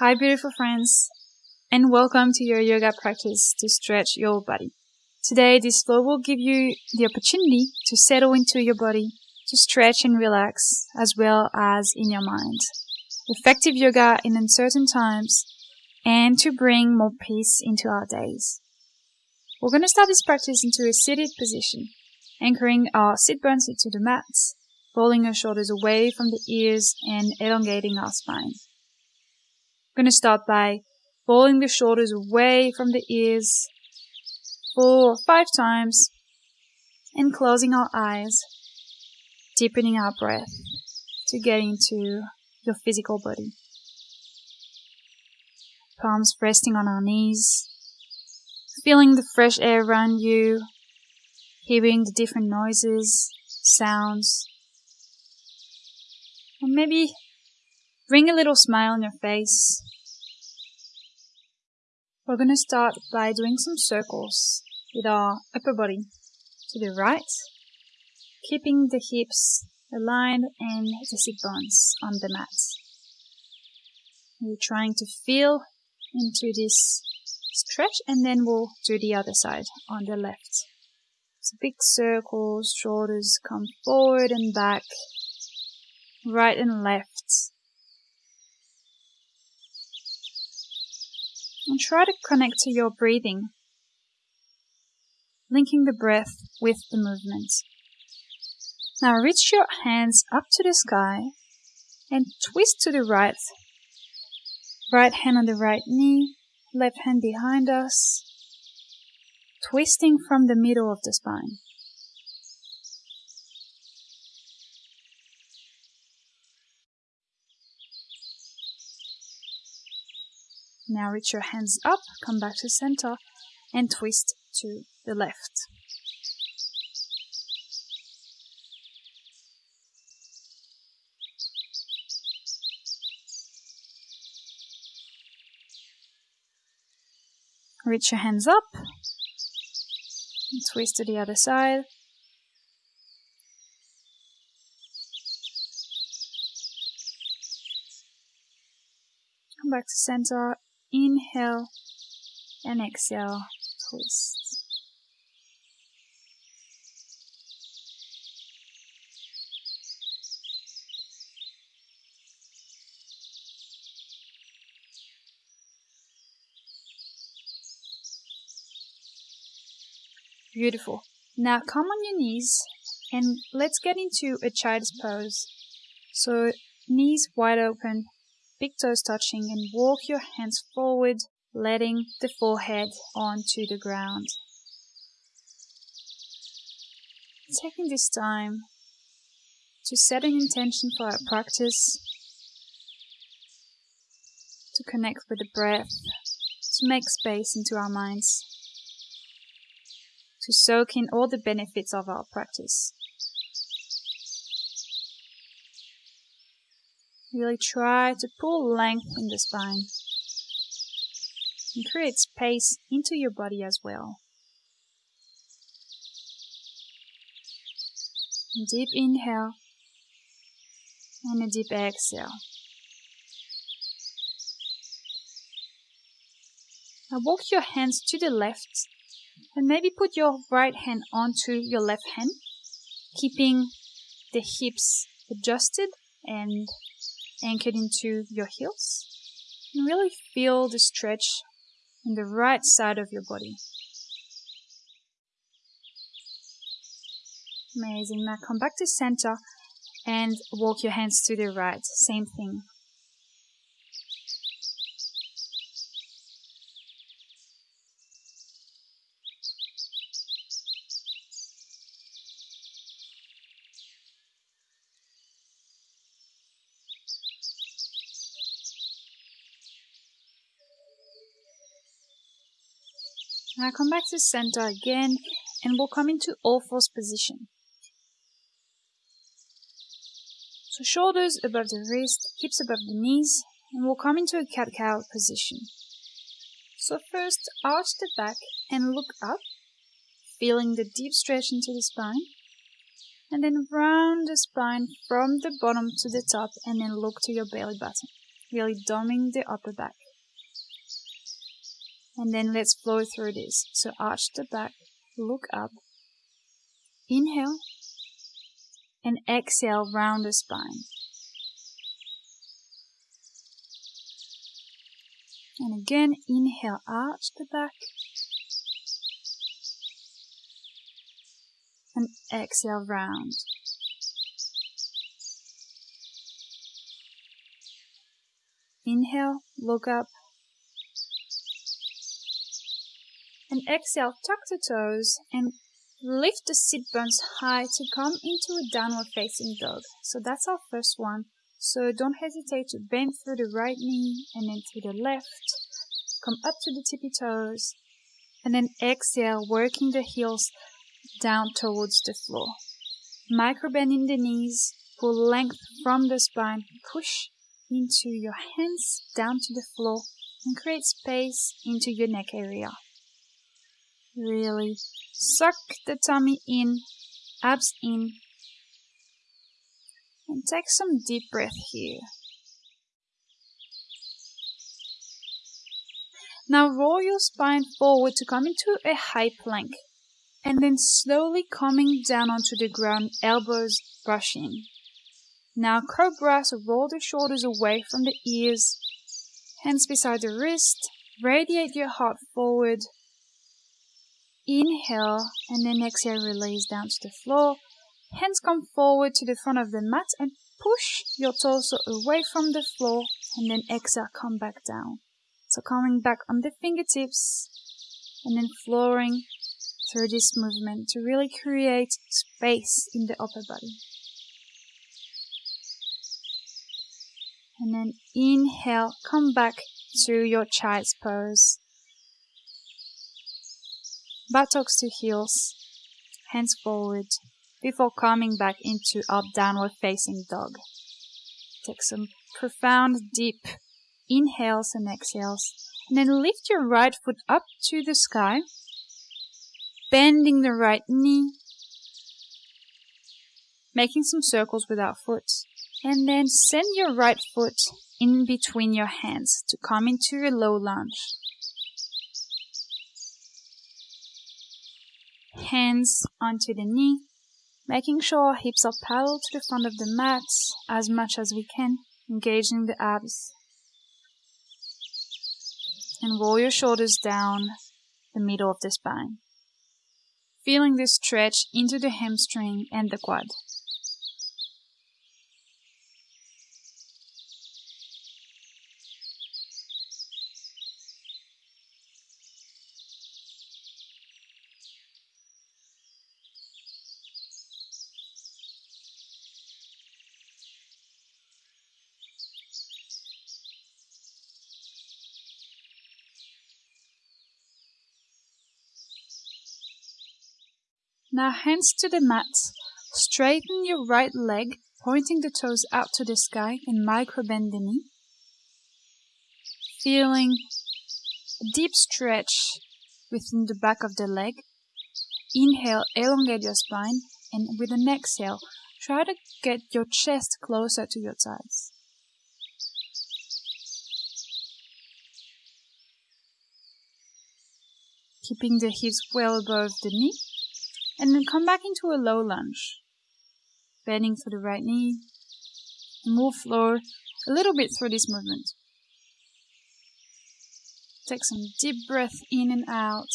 Hi, beautiful friends, and welcome to your yoga practice to stretch your body. Today, this flow will give you the opportunity to settle into your body, to stretch and relax, as well as in your mind. Effective yoga in uncertain times, and to bring more peace into our days. We're going to start this practice into a seated position, anchoring our sit bones into the mats, rolling our shoulders away from the ears and elongating our spine. Going to start by rolling the shoulders away from the ears four or five times and closing our eyes, deepening our breath to get into your physical body. Palms resting on our knees, feeling the fresh air around you, hearing the different noises, sounds, and maybe bring a little smile on your face. We're going to start by doing some circles with our upper body to the right, keeping the hips aligned and the sit bones on the mat. We're trying to feel into this stretch and then we'll do the other side on the left. So big circles, shoulders come forward and back, right and left. And try to connect to your breathing, linking the breath with the movement. Now reach your hands up to the sky and twist to the right. Right hand on the right knee, left hand behind us, twisting from the middle of the spine. Now reach your hands up, come back to center, and twist to the left. Reach your hands up, and twist to the other side. Come back to center Inhale and exhale, twist. Beautiful. Now come on your knees and let's get into a child's pose. So knees wide open, big toes touching and walk your hands forward, letting the forehead onto the ground. Taking this time to set an intention for our practice, to connect with the breath, to make space into our minds, to soak in all the benefits of our practice. Really try to pull length in the spine and create space into your body as well. Deep inhale and a deep exhale. Now walk your hands to the left and maybe put your right hand onto your left hand, keeping the hips adjusted and anchored into your heels. And really feel the stretch in the right side of your body. Amazing. Now come back to center and walk your hands to the right. Same thing. Now come back to center again and we'll come into all fours position. So shoulders above the wrist, hips above the knees, and we'll come into a cat-cow position. So first, arch the back and look up, feeling the deep stretch into the spine. And then round the spine from the bottom to the top and then look to your belly button. really doming the upper back. And then let's flow through this. So arch the back, look up, inhale, and exhale round the spine. And again, inhale, arch the back. And exhale, round. Inhale, look up. And exhale, tuck the toes and lift the sit bones high to come into a downward facing dog. So that's our first one. So don't hesitate to bend through the right knee and then to the left. Come up to the tippy toes. And then exhale, working the heels down towards the floor. Micro bend in the knees, pull length from the spine, push into your hands down to the floor and create space into your neck area. Really suck the tummy in, abs in, and take some deep breath here. Now roll your spine forward to come into a high plank and then slowly coming down onto the ground, elbows brushing. Now cobra, so roll the shoulders away from the ears, hands beside the wrist, radiate your heart forward. Inhale and then exhale, release down to the floor. Hands come forward to the front of the mat and push your torso away from the floor and then exhale, come back down. So coming back on the fingertips and then flooring through this movement to really create space in the upper body. And then inhale, come back to your child's pose. Buttocks to heels, hands forward, before coming back into up downward facing dog. Take some profound, deep inhales and exhales. And then lift your right foot up to the sky, bending the right knee, making some circles with our foot. And then send your right foot in between your hands to come into a low lunge. Hands onto the knee, making sure hips are parallel to the front of the mat as much as we can, engaging the abs. And roll your shoulders down the middle of the spine, feeling this stretch into the hamstring and the quad. Now hands to the mat. Straighten your right leg, pointing the toes out to the sky and micro bend the knee. Feeling a deep stretch within the back of the leg. Inhale, elongate your spine, and with an exhale, try to get your chest closer to your thighs. Keeping the hips well above the knee and then come back into a low lunge. Bending through the right knee. Move floor a little bit through this movement. Take some deep breath in and out.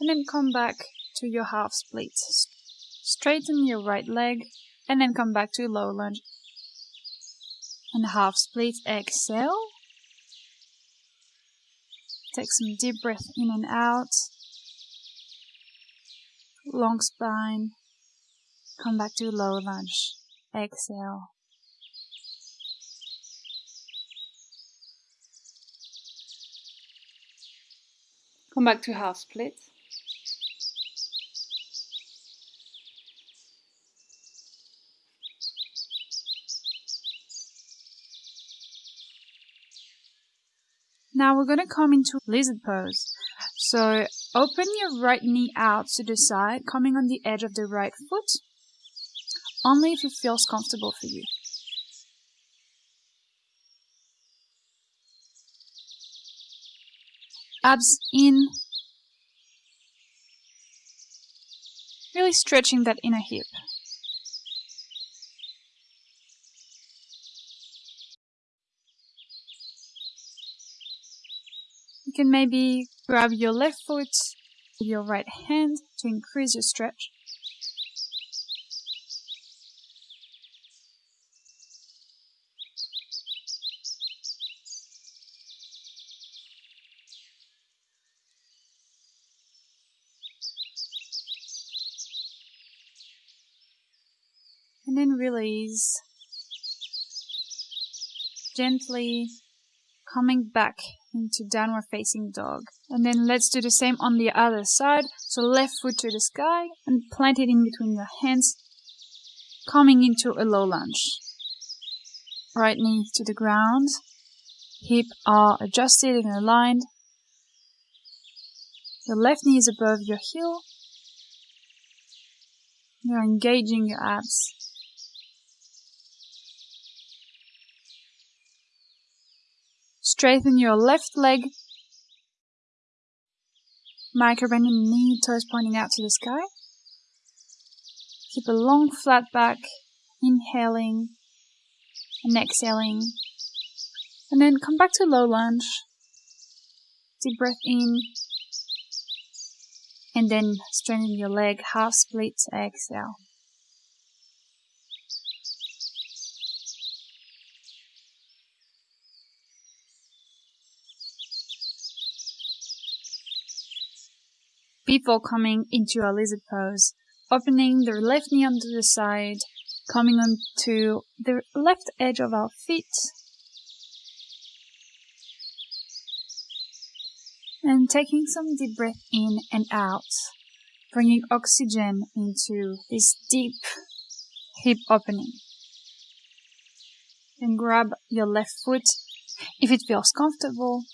And then come back to your half split. Straighten your right leg and then come back to low lunge. And half split, exhale. Take some deep breath in and out long spine. Come back to low lunge. Exhale. Come back to half split. Now we're going to come into lizard pose. So Open your right knee out to the side, coming on the edge of the right foot, only if it feels comfortable for you. Abs in. Really stretching that inner hip. Can maybe grab your left foot with your right hand to increase your stretch. and then release. Gently coming back into downward facing dog. And then let's do the same on the other side. So left foot to the sky and plant it in between your hands, coming into a low lunge. Right knee to the ground, hip are adjusted and aligned. Your left knee is above your heel. You're engaging your abs. Straighten your left leg. Micro bending knee, toes pointing out to the sky. Keep a long flat back, inhaling and exhaling. And then come back to low lunge. Deep breath in. And then straighten your leg, half split, exhale. Before coming into a lizard pose, opening the left knee onto the side, coming onto the left edge of our feet, and taking some deep breath in and out, bringing oxygen into this deep hip opening. Then grab your left foot if it feels comfortable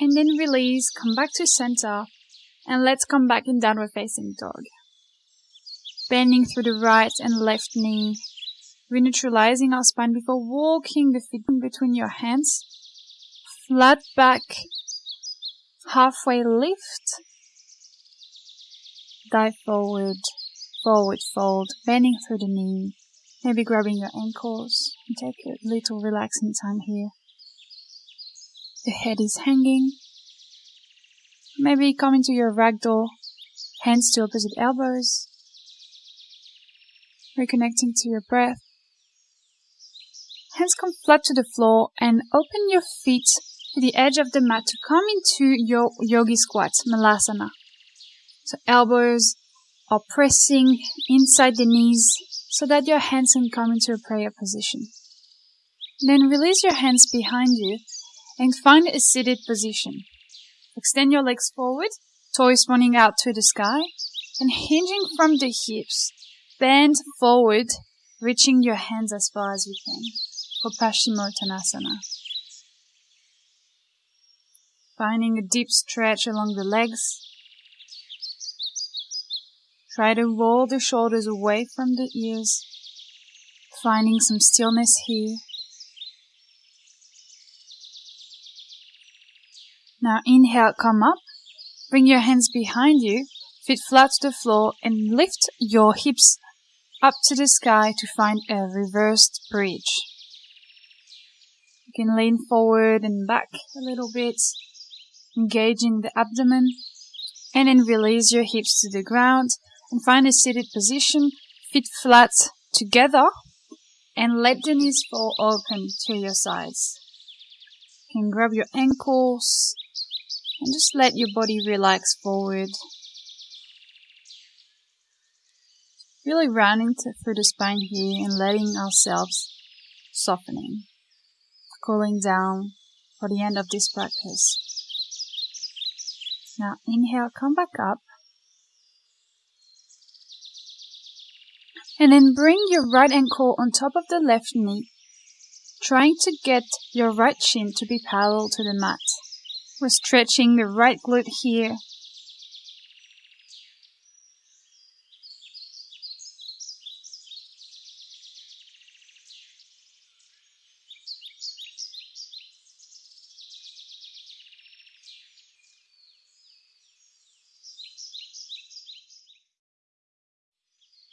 and then release, come back to center, and let's come back in downward facing dog. Bending through the right and left knee, reneutralizing our spine before walking the feet between your hands. Flat back, halfway lift, dive forward, forward fold, bending through the knee, maybe grabbing your ankles, and take a little relaxing time here. The head is hanging. Maybe come into your ragdoll, hands to opposite elbows. Reconnecting to your breath. Hands come flat to the floor and open your feet to the edge of the mat to come into your yogi squat, malasana. So elbows are pressing inside the knees so that your hands can come into a prayer position. Then release your hands behind you and find a seated position. Extend your legs forward, toes pointing out to the sky, and hinging from the hips. Bend forward, reaching your hands as far as you can for Paschimottanasana. Finding a deep stretch along the legs. Try to roll the shoulders away from the ears, finding some stillness here. Now inhale, come up. Bring your hands behind you, feet flat to the floor, and lift your hips up to the sky to find a reversed bridge. You can lean forward and back a little bit, engaging the abdomen, and then release your hips to the ground and find a seated position, feet flat together, and let the knees fall open to your sides. You can grab your ankles, and just let your body relax forward. Really rounding through the spine here and letting ourselves softening, cooling down for the end of this practice. Now inhale, come back up. And then bring your right ankle on top of the left knee, trying to get your right shin to be parallel to the mat. We're stretching the right glute here.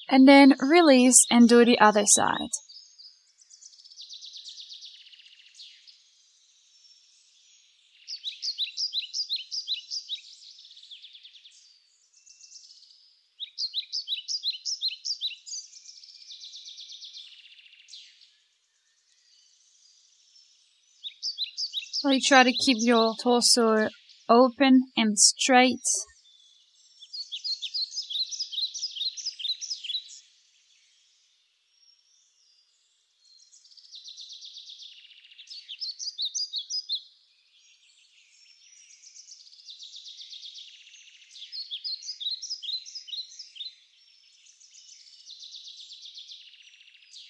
And then release and do the other side. Really try to keep your torso open and straight.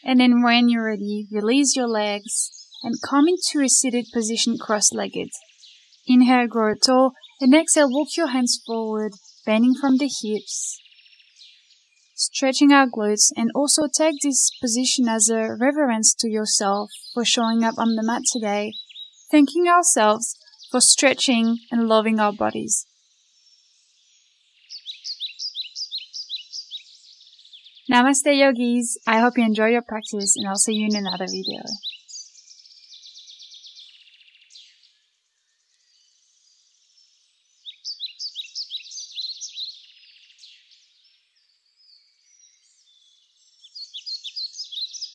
And then when you're ready, release your legs and come into a seated position cross-legged. Inhale, grow tall, and exhale, walk your hands forward, bending from the hips. Stretching our glutes and also take this position as a reverence to yourself for showing up on the mat today, thanking ourselves for stretching and loving our bodies. Namaste yogis. I hope you enjoy your practice and I'll see you in another video.